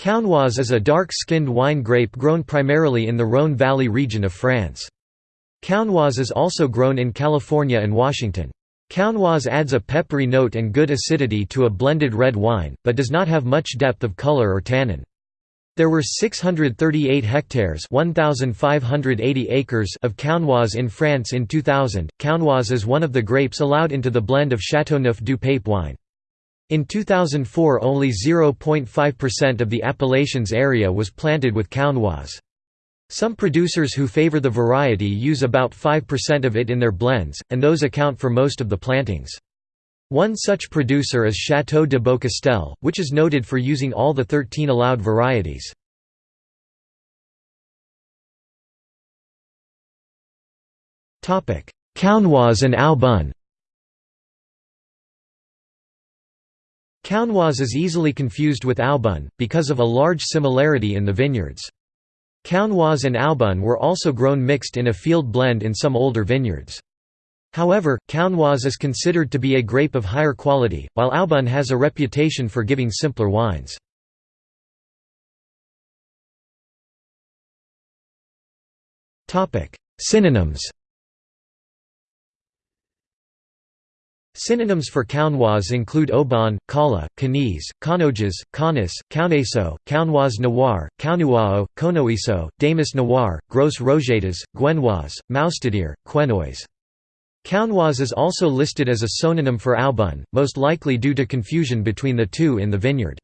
Counoise is a dark-skinned wine grape grown primarily in the Rhône Valley region of France. Counoise is also grown in California and Washington. Counoise adds a peppery note and good acidity to a blended red wine, but does not have much depth of color or tannin. There were 638 hectares 1,580 acres of Counoise in France in 2000. Counoise is one of the grapes allowed into the blend of Châteauneuf du Pape wine. In 2004 only 0.5% of the appellation's area was planted with Counoise. Some producers who favor the variety use about 5% of it in their blends, and those account for most of the plantings. One such producer is Château de Beaucastel, which is noted for using all the 13 allowed varieties. Counoise and Aubun Counoise is easily confused with Aubun, because of a large similarity in the vineyards. Counoise and Aubun were also grown mixed in a field blend in some older vineyards. However, Counoise is considered to be a grape of higher quality, while Aubun has a reputation for giving simpler wines. Synonyms Synonyms for Counoise include Oban, Kala, Canise, Canoges, Canis, Cauneso, Counoise Noir, Caunouao, Conoiso, Damas Noir, Gros Rogetas, Guenoise, Moustadir, Quenoise. Counoise is also listed as a synonym for Aubun, most likely due to confusion between the two in the vineyard.